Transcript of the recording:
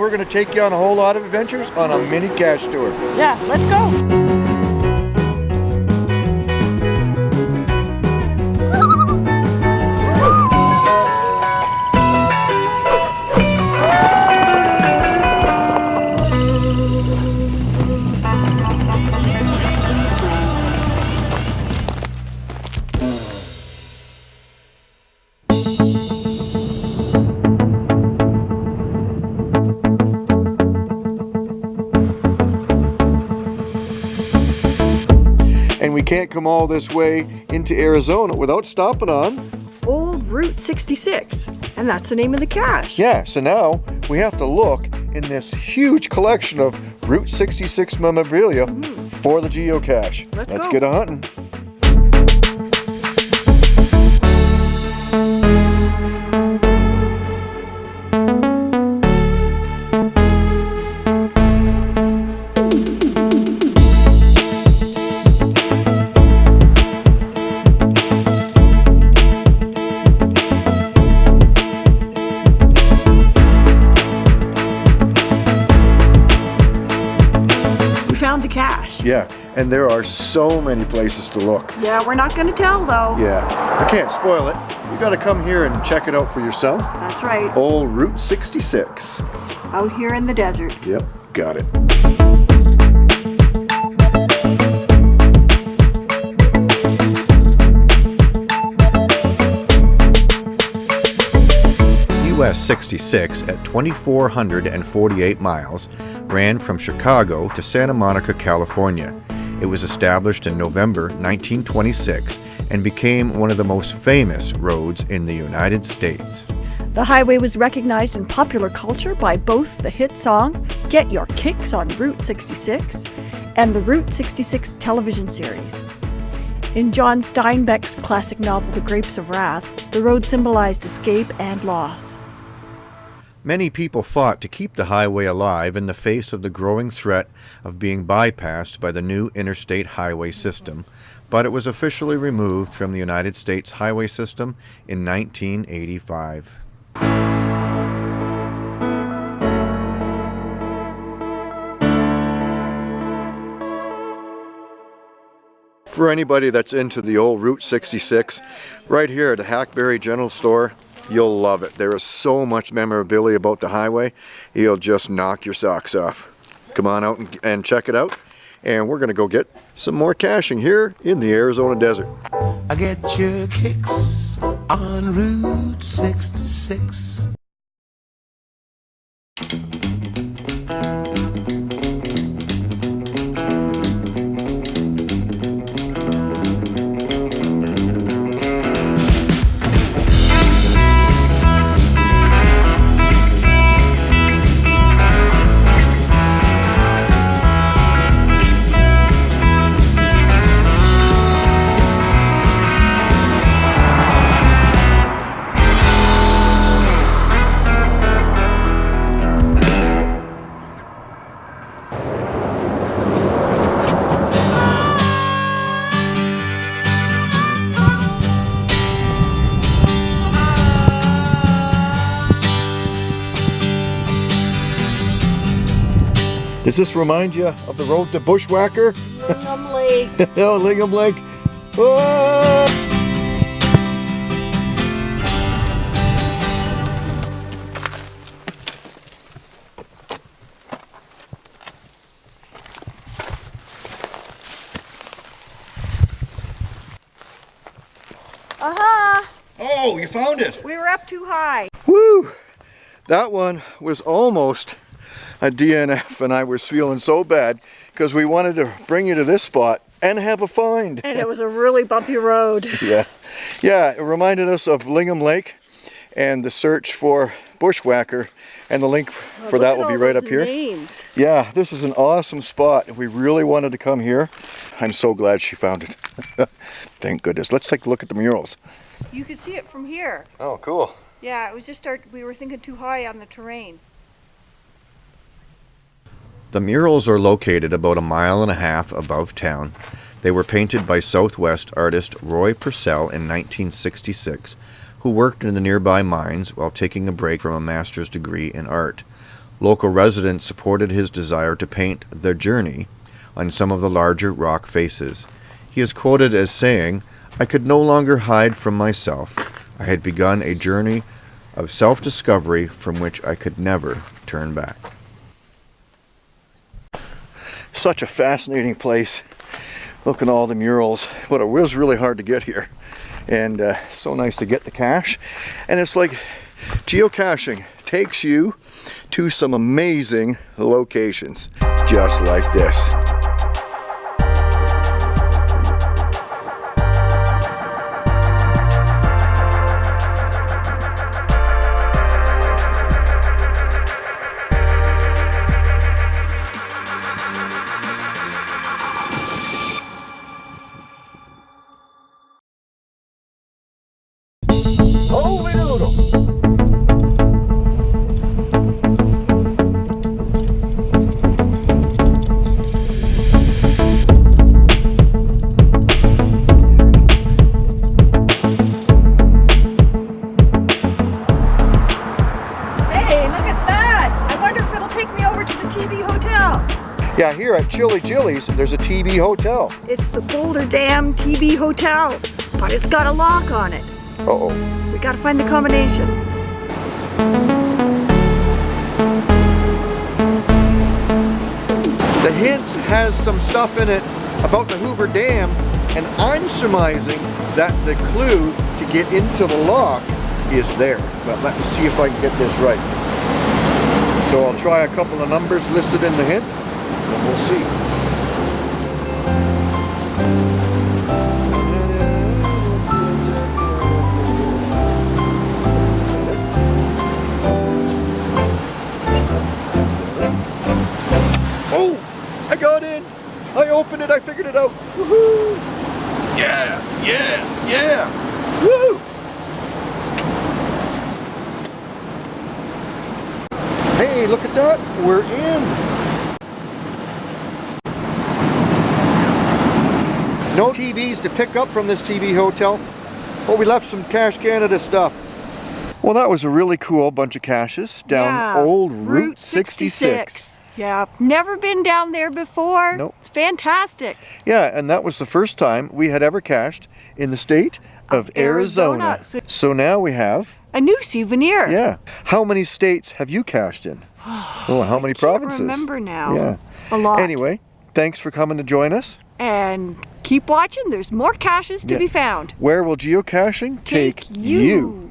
We're going to take you on a whole lot of adventures on a mini cache tour. Yeah, let's go. Can't come all this way into Arizona without stopping on. Old Route 66. And that's the name of the cache. Yeah, so now we have to look in this huge collection of Route 66 memorabilia mm-hmm. for the geocache. Let's Let's go. get a hunting. Yeah, and there are so many places to look. Yeah, we're not going to tell though. Yeah, I can't spoil it. You gotta come here and check it out for yourself. That's right. Old Route 66. Out here in the desert. Yep, got it. US 66 at 2,448 miles ran from Chicago to Santa Monica, California. It was established in November 1926 and became one of the most famous roads in the United States. The highway was recognized in popular culture by both the hit song Get Your Kicks on Route 66 and the Route 66 television series. In John Steinbeck's classic novel The Grapes of Wrath, the road symbolized escape and loss. Many people fought to keep the highway alive in the face of the growing threat of being bypassed by the new interstate highway system, but it was officially removed from the United States highway system in 1985. For anybody that's into the old Route 66, right here at the Hackberry General Store, you'll love it. There is so much memorabilia about the highway, you'll just knock your socks off. Come on out and, and check it out, and we're gonna go get some more caching here in the Arizona desert. I get your kicks on Route 66. Does this remind you of the road to Bushwhacker? Lingham Lake. oh, Lingham Lake. Oh! Aha! Oh, you found it! We were up too high. Woo! That one was almost a DNF and I was feeling so bad because we wanted to bring you to this spot and have a find. And it was a really bumpy road. Yeah, yeah, it reminded us of Lingham Lake and the search for Bushwhacker and the link oh, for Look that will be right up here. Names. Yeah, this is an awesome spot. We really wanted to come here. I'm so glad she found it. Thank goodness. Let's take a look at the murals. You can see it from here. Oh, cool. Yeah, it was just our, we were thinking too high on the terrain. The murals are located about a mile and a half above town. They were painted by Southwest artist Roy Purcell in 1966, who worked in the nearby mines while taking a break from a master's degree in art. Local residents supported his desire to paint the journey on some of the larger rock faces. He is quoted as saying, I could no longer hide from myself. I had begun a journey of self discovery from which I could never turn back. Such a fascinating place. Look at all the murals. But it was really hard to get here. And uh, so nice to get the cache. And it's like geocaching takes you to some amazing locations, just like this. Yeah, here at Chili Chili's, there's a TB hotel. It's the Boulder Dam TB Hotel, but it's got a lock on it. Uh-oh. We gotta find the combination. The hint has some stuff in it about the Hoover Dam, and I'm surmising that the clue to get into the lock is there. But let me see if I can get this right. So I'll try a couple of numbers listed in the hint, and we'll see. Oh, I got in. I opened it. I figured it out. Woohoo! Yeah, yeah, yeah. Woo! Hey, look at that. We're in. No TBs to pick up from this TB hotel. but we left some Cash Canada stuff. Well, that was a really cool bunch of caches down Yeah, old Route 66. Yeah, never been down there before. Nope. It's fantastic. Yeah, and that was the first time we had ever cached in the state of, Of Arizona. Arizona. So- So now we have, A new souvenir. yeah. How many states have you cached in? oh, how many Can't provinces? remember now. Yeah. A lot. Anyway, thanks for coming to join us. And keep watching. There's more caches to Yeah. be found. Where will geocaching take, you.